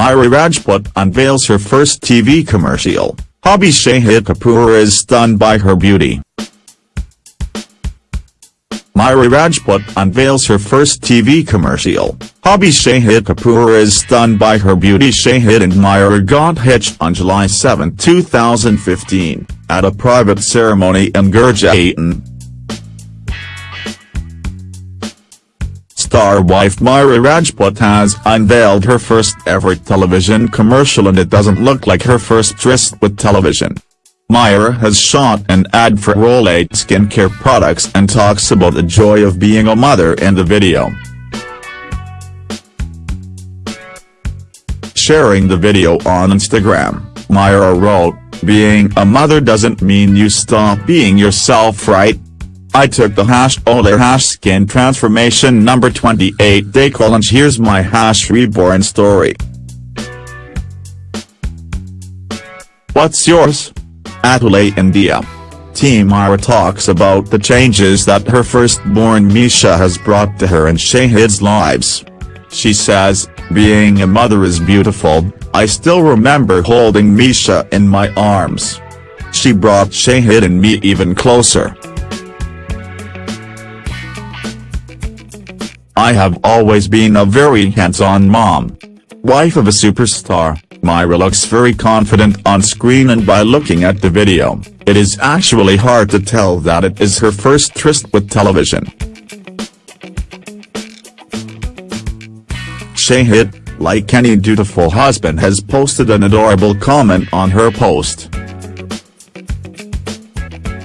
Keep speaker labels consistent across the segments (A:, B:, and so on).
A: Myra Rajput unveils her first TV commercial, hubby Shahid Kapoor is stunned by her beauty. Myra Rajput unveils her first TV commercial, hubby Shahid Kapoor is stunned by her beauty Shahid and Myra got hitched on July 7, 2015, at a private ceremony in Gurgaon. Star wife Myra Rajput has unveiled her first ever television commercial and it doesn't look like her first tryst with television. Myra has shot an ad for Olay skincare products and talks about the joy of being a mother in the video. Sharing the video on Instagram, Myra wrote, being a mother doesn't mean you stop being yourself right? I took the hash Olay hash skin transformation number 28 day challenge here's my hash reborn story. What's yours? At Olay India. Team Myra talks about the changes that her firstborn Misha has brought to her and Shahid's lives. She says, being a mother is beautiful, I still remember holding Misha in my arms. She brought Shahid and me even closer. I have always been a very hands-on mom. Wife of a superstar, Myra looks very confident on screen and by looking at the video, it is actually hard to tell that it is her first tryst with television. Shahid, like any dutiful husband has posted an adorable comment on her post.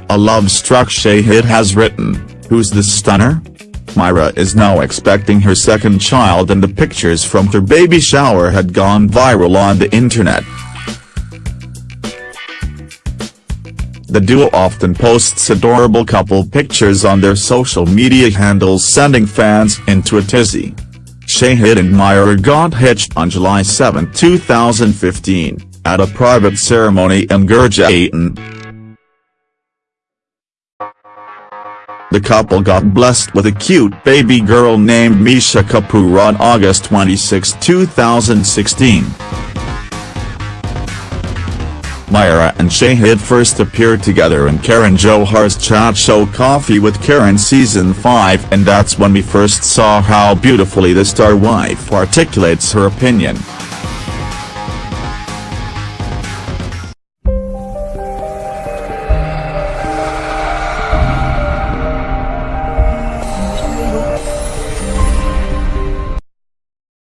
A: A love-struck Shahid has written, who's this stunner? Myra is now expecting her second child and the pictures from her baby shower had gone viral on the internet. The duo often posts adorable couple pictures on their social media handles sending fans into a tizzy. Shahid and Myra got hitched on July 7, 2015, at a private ceremony in Gurgaon. The couple got blessed with a cute baby girl named Misha Kapoor on August 26, 2016. Myra and Shahid first appeared together in Karan Johar's chat show Coffee with Karan season 5 and that's when we first saw how beautifully the star wife articulates her opinion.